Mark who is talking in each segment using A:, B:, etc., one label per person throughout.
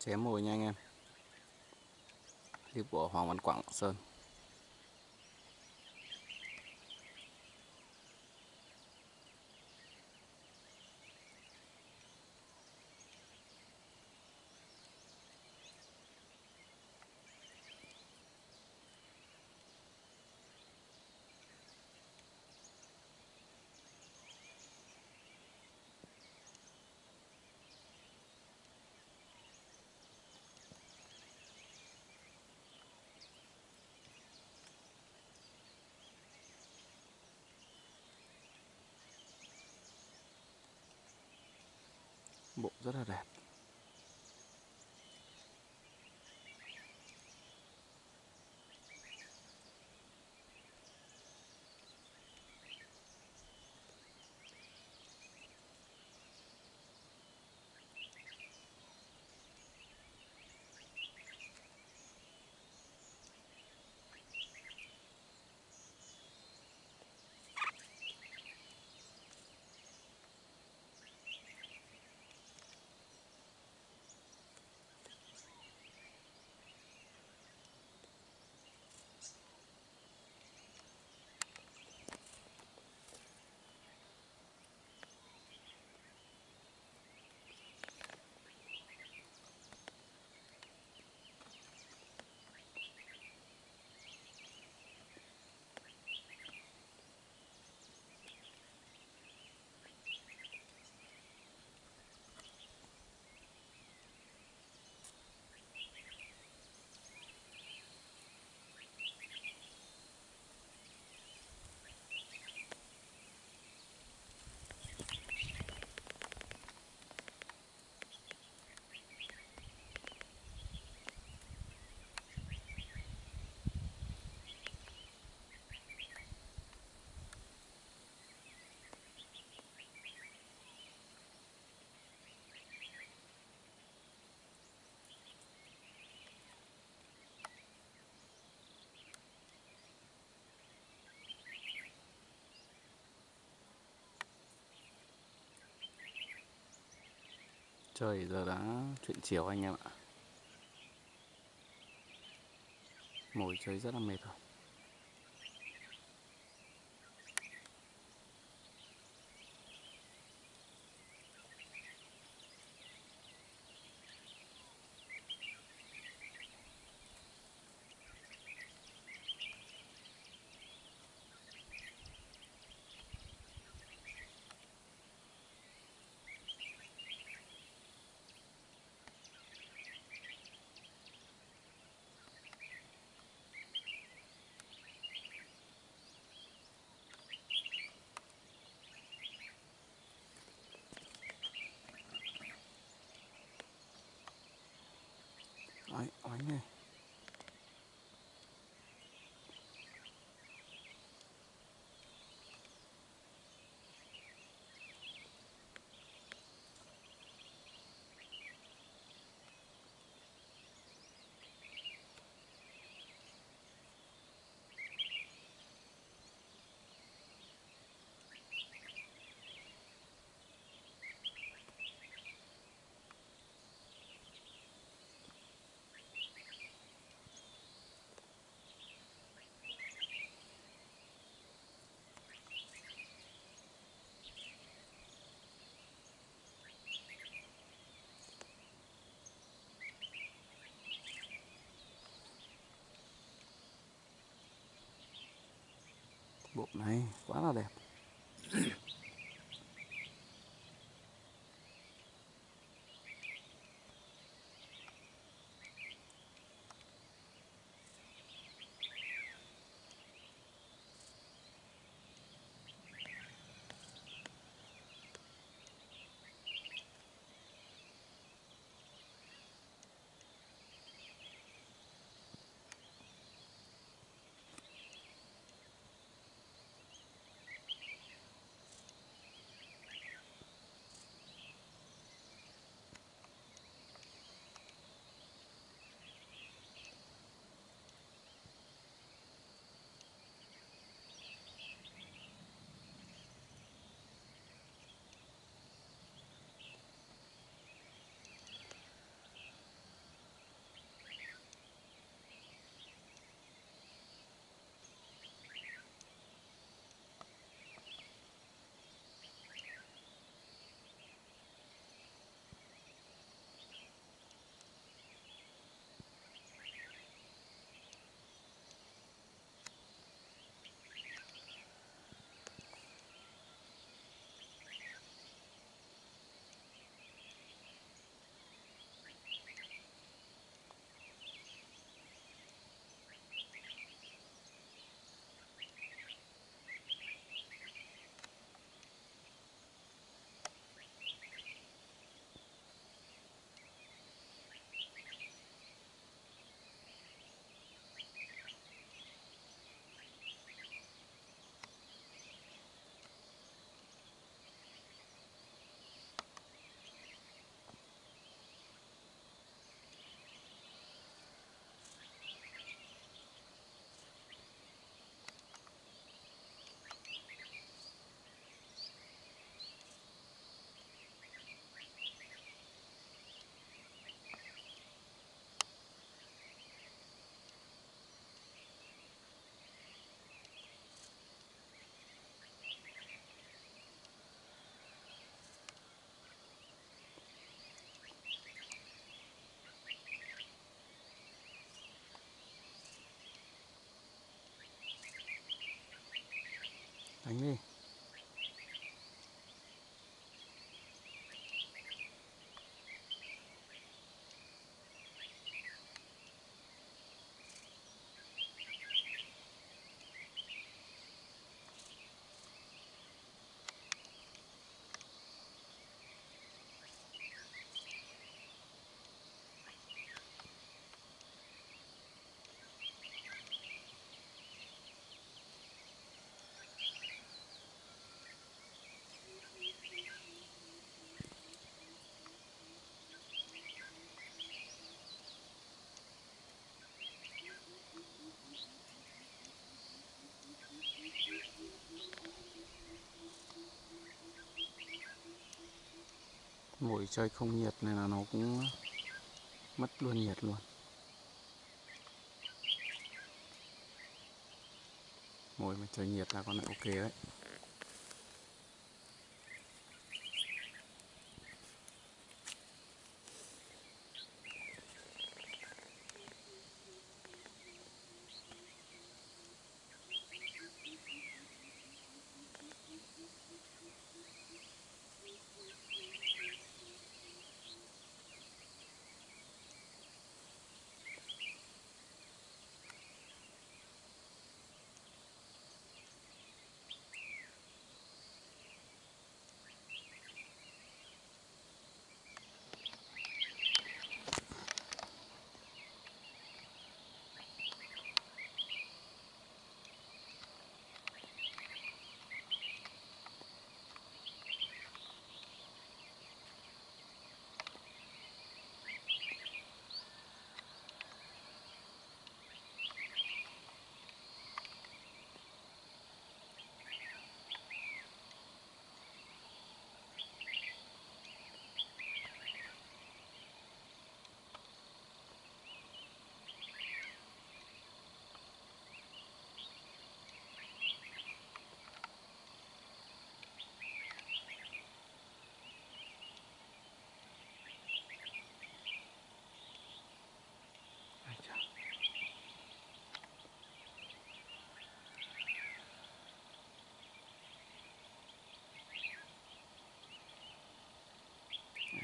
A: chém mồi nha anh em. Clip của Hoàng Văn Quảng Sơn. Bộ rất là đẹp. Trời giờ đã chuyện chiều anh em ạ. Mồi chơi rất là mệt rồi Đấy, oánh này bộ này quá là đẹp. like me. Mồi chơi không nhiệt này là nó cũng mất luôn nhiệt luôn. Mồi mà chơi nhiệt là con này ok đấy.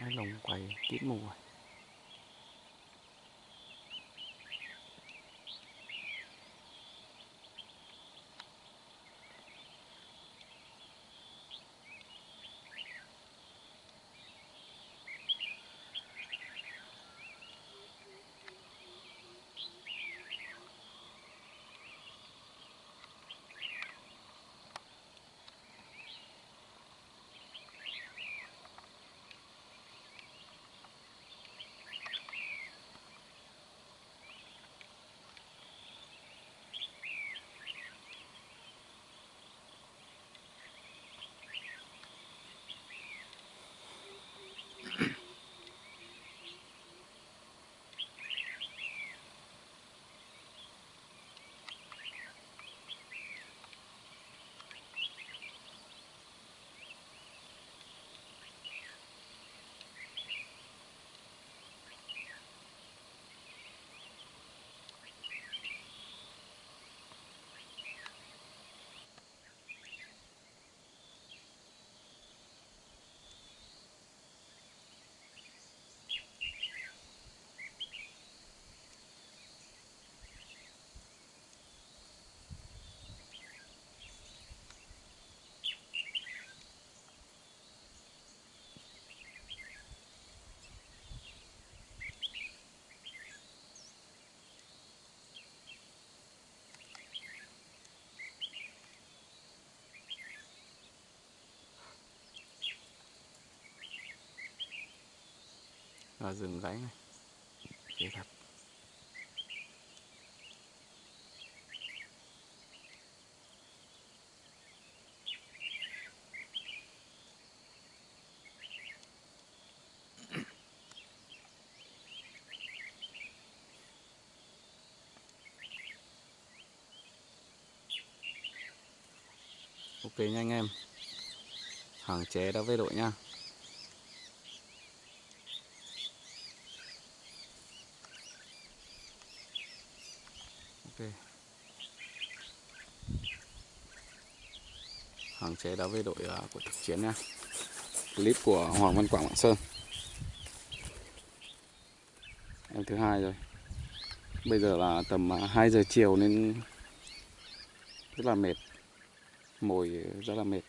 A: Ai lồng quầy tít mù rồi Và rừng gáy này. Thế thật. Ok nha anh em. Hàng chế đã về đội nha. Ok. Hàng Chế đã với đội uh, của thực chiến nha Clip của Hoàng Văn Quảng Lạng Sơn. Em thứ hai rồi. Bây giờ là tầm à, 2 giờ chiều nên rất là mệt. Mồi rất là mệt.